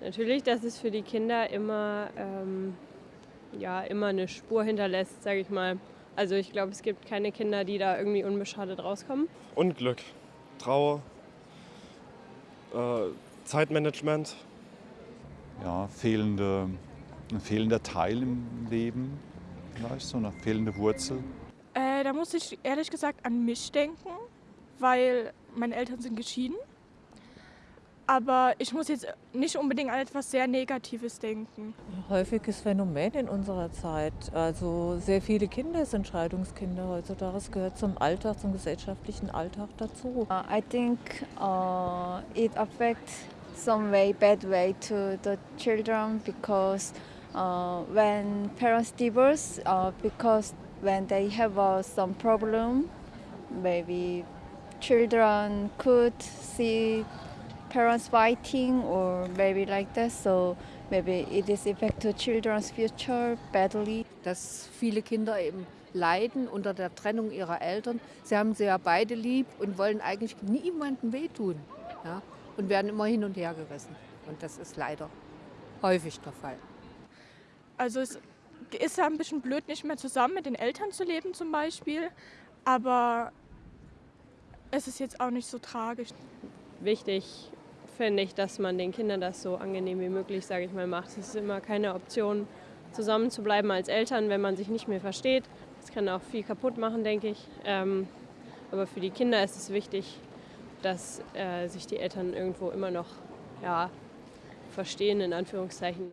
Natürlich, dass es für die Kinder immer, ähm, ja, immer eine Spur hinterlässt, sage ich mal. Also ich glaube, es gibt keine Kinder, die da irgendwie unbeschadet rauskommen. Unglück, Trauer, äh, Zeitmanagement. Ja, fehlende, ein fehlender Teil im Leben, vielleicht so eine fehlende Wurzel. Äh, da muss ich ehrlich gesagt an mich denken, weil meine Eltern sind geschieden. Aber ich muss jetzt nicht unbedingt an etwas sehr Negatives denken. Häufiges Phänomen in unserer Zeit. Also sehr viele Kinder sind Scheidungskinder heutzutage. Das gehört zum Alltag, zum gesellschaftlichen Alltag dazu. I think uh, it affects some way, bad way to the children because uh, when parents divorce, uh, because when they have uh, some problem, maybe children could see parents fighting or maybe like that. So maybe it is affect to children's future badly. dass viele Kinder eben leiden unter der Trennung ihrer Eltern. Sie haben sie ja beide lieb und wollen eigentlich niemandem wehtun ja? und werden immer hin und her gerissen. Und das ist leider häufig der Fall. Also es ist ja ein bisschen blöd, nicht mehr zusammen mit den Eltern zu leben zum Beispiel. Aber es ist jetzt auch nicht so tragisch. Wichtig finde ich, dass man den Kindern das so angenehm wie möglich, sage ich mal, macht. Es ist immer keine Option, zusammen zu bleiben als Eltern, wenn man sich nicht mehr versteht. Das kann auch viel kaputt machen, denke ich. Ähm, aber für die Kinder ist es wichtig, dass äh, sich die Eltern irgendwo immer noch ja, verstehen, in Anführungszeichen.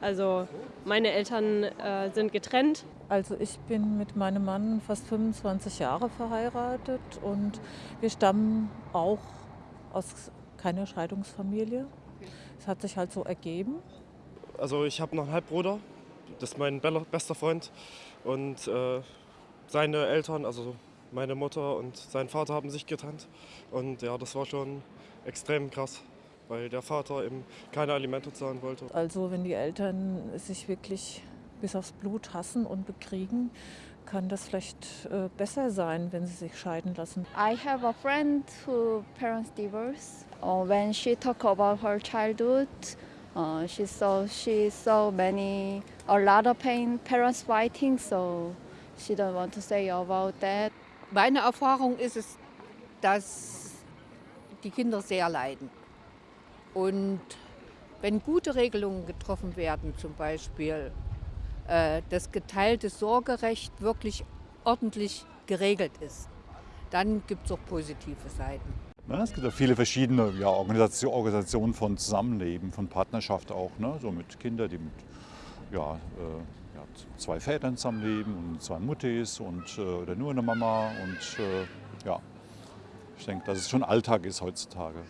Also meine Eltern äh, sind getrennt. Also ich bin mit meinem Mann fast 25 Jahre verheiratet und wir stammen auch aus keiner Scheidungsfamilie. Es hat sich halt so ergeben. Also ich habe noch einen Halbbruder, das ist mein be- bester Freund. Und äh, seine Eltern, also meine Mutter und sein Vater haben sich getrennt. Und ja, das war schon extrem krass, weil der Vater eben keine Alimente zahlen wollte. Also wenn die Eltern sich wirklich bis aufs Blut hassen und bekriegen, kann das vielleicht äh, besser sein, wenn sie sich scheiden lassen. I have a friend who parents divorce. Uh, when she talk about her childhood, uh, she saw she saw many a lot of pain, parents fighting. So she don't want to say about that. Meine Erfahrung ist es, dass die Kinder sehr leiden. Und wenn gute Regelungen getroffen werden, zum Beispiel äh, das geteilte Sorgerecht wirklich ordentlich geregelt ist, dann gibt es auch positive Seiten. Ne, es gibt ja viele verschiedene ja, Organisation, Organisationen von Zusammenleben, von Partnerschaft auch, ne? so mit Kindern, die mit ja, äh, ja, zwei Vätern zusammenleben und zwei Muttis und, äh, oder nur eine Mama. Und äh, ja, ich denke, dass es schon Alltag ist heutzutage.